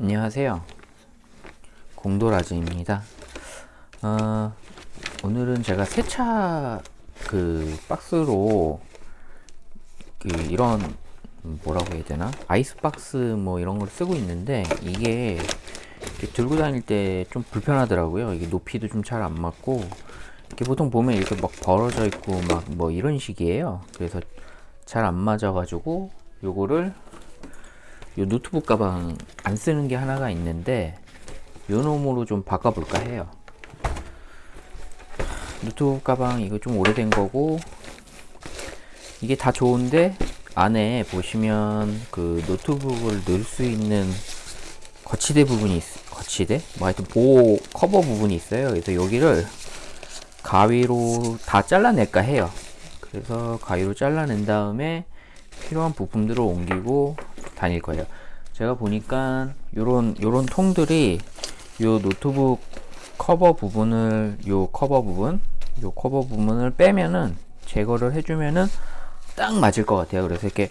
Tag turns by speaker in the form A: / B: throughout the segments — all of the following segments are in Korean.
A: 안녕하세요. 공도라즈입니다. 어, 오늘은 제가 세차 그 박스로 그 이런 뭐라고 해야 되나? 아이스박스 뭐 이런 걸 쓰고 있는데 이게 들고 다닐 때 좀 불편하더라고요. 이게 높이도 좀 잘 안 맞고 이렇게 보통 보면 이렇게 막 벌어져 있고 막 뭐 이런 식이에요. 그래서 잘 안 맞아 가지고 요거를 요 노트북 가방 안 쓰는 게 하나가 있는데 요 놈으로 좀 바꿔볼까 해요. 노트북 가방 이거 좀 오래된 거고 이게 다 좋은데 안에 보시면 그 노트북을 넣을 수 있는 거치대 부분이 있, 거치대? 뭐 하여튼 보호 커버 부분이 있어요. 그래서 여기를 가위로 다 잘라낼까 해요. 그래서 가위로 잘라낸 다음에 필요한 부품들을 옮기고 다닐 거예요. 제가 보니까 요런 요런 통들이 요 노트북 커버 부분을 요 커버 부분 요 커버 부분을 빼면은 제거를 해주면은 딱 맞을 것 같아요. 그래서 이렇게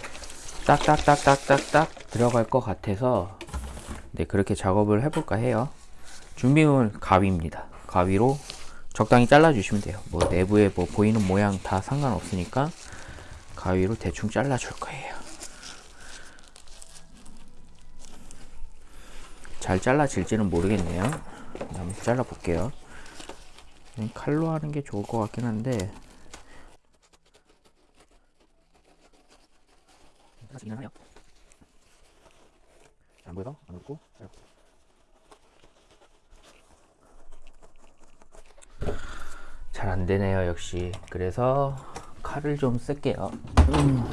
A: 딱딱딱딱딱딱 들어갈 것 같아서 네 그렇게 작업을 해볼까 해요. 준비물 가위입니다. 가위로 적당히 잘라 주시면 돼요. 뭐 내부에 뭐 보이는 모양 다 상관없으니까 가위로 대충 잘라 줄 거예요. 잘 잘라질지는 모르겠네요. 한번 잘라 볼게요. 칼로 하는 게 좋을 것 같긴 한데. 안 보여서 안 웃고 잘 안되네요 역시 그래서 칼을 좀 쓸게요. 음.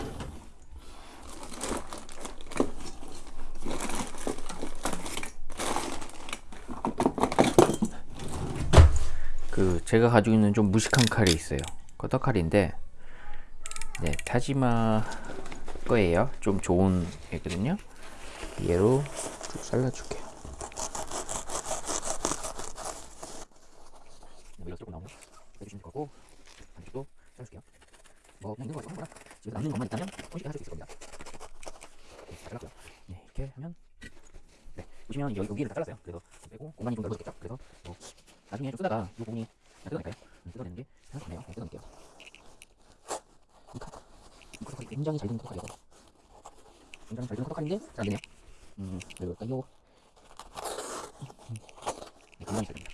A: 그 제가 가지고 있는 좀 무식한 칼이 있어요. 커터칼인데 네 타지마 거예요. 좀 좋은 애거든요. 얘로 쭉 잘라줄게요 밀어 조금 나오면 해주시면 거고 반죽도 잘라줄게요 뭐 그냥 있는 거 남는 것만 있다면 손쉽게 하실 수 있을 겁니다. 네, 잘랐고요. 네 이렇게 하면 네 보시면 여기, 여기를 다 잘랐어요. 그래서 빼고 공간이 좀 넓어졌겠죠 그래서 뭐 나중에 좀 쓰다가 이 부분이 뜯어낼까요? 음, 뜯어내는 게 생각하네요. 네, 뜯어낼게요. 이 컷, 이 컷이 굉장히 잘 되는 컷이에요. 굉장히 잘 되는 컷인데 잘 안 되네요. 음, 왜 그럴까요? 네, 굉장히 잘 됩니다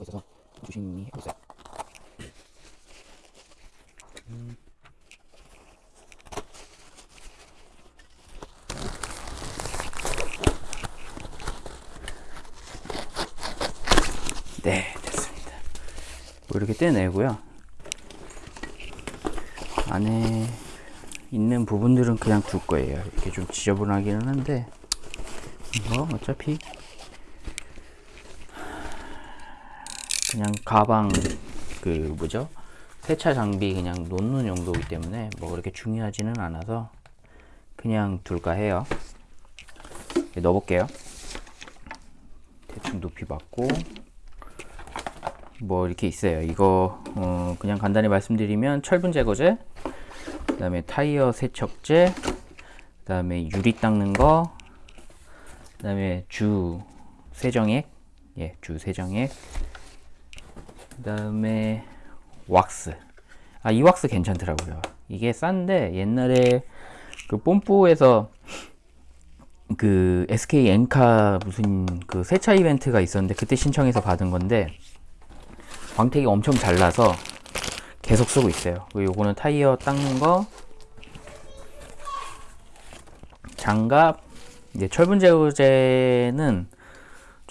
A: 수가 있어서 조심히 해보세요. 음. 네, 됐습니다. 뭐 이렇게 떼내고요. 안에 있는 부분들은 그냥 둘 거예요. 이렇게 좀 지저분하기는 한데, 뭐, 어차피 그냥 가방 그 뭐죠? 세차 장비 그냥 놓는 용도이기 때문에 뭐 그렇게 중요하지는 않아서 그냥 둘까 해요. 넣어 볼게요. 대충 높이 맞고 뭐 이렇게 있어요. 이거 어 그냥 간단히 말씀드리면 철분 제거제 그 다음에 타이어 세척제 그 다음에 유리 닦는 거 그 다음에 주 세정액 예, 주 세정액 그 다음에 왁스. 아 이 왁스 괜찮더라고요. 이게 싼데 옛날에 그 뽐뿌에서 그 SK 엔카 무슨 그 세차 이벤트가 있었는데 그때 신청해서 받은 건데 광택이 엄청 잘 나서 계속 쓰고 있어요. 그리고 요거는 타이어 닦는 거 장갑 이제 철분 제거제는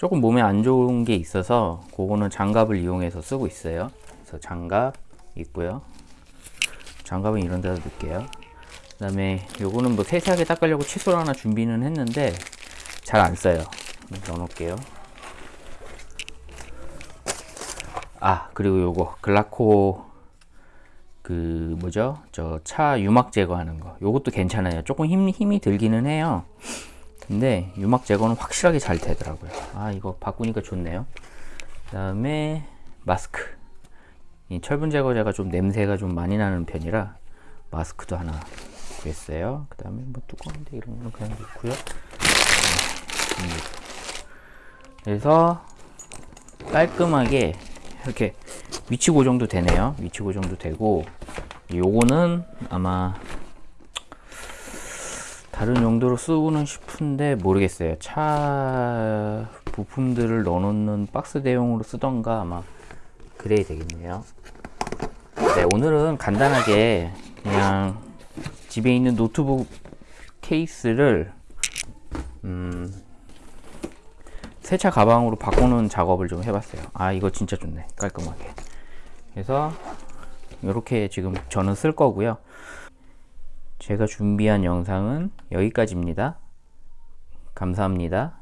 A: 조금 몸에 안 좋은 게 있어서 그거는 장갑을 이용해서 쓰고 있어요. 그래서 장갑 있고요. 장갑은 이런 데다 넣을게요. 그 다음에 요거는 뭐 세세하게 닦으려고 칫솔 하나 준비는 했는데 잘 안 써요. 넣어 놓을게요. 아 그리고 요거 글라코 그 뭐죠? 저 차 유막 제거하는 거. 요것도 괜찮아요. 조금 힘, 힘이 들기는 해요 근데 유막 제거는 확실하게 잘 되더라고요. 아 이거 바꾸니까 좋네요. 그 다음에 마스크. 이 철분 제거제가 좀 냄새가 좀 많이 나는 편이라 마스크도 하나 구했어요. 그 다음에 뭐 뚜껑인데 이런 거는 그냥 넣고요. 네, 음. 그래서 깔끔하게 이렇게 위치 고정도 되네요. 위치 고정도 되고 요거는 아마 다른 용도로 쓰고는 싶은데 모르겠어요. 차 부품들을 넣어놓는 박스 대용으로 쓰던가 아마 그래야 되겠네요. 네, 오늘은 간단하게 그냥 집에 있는 노트북 케이스를 음, 세차 가방으로 바꾸는 작업을 좀 해봤어요. 아 이거 진짜 좋네 깔끔하게. 그래서 이렇게 지금 저는 쓸 거고요. 제가 준비한 영상은 여기까지입니다. 감사합니다.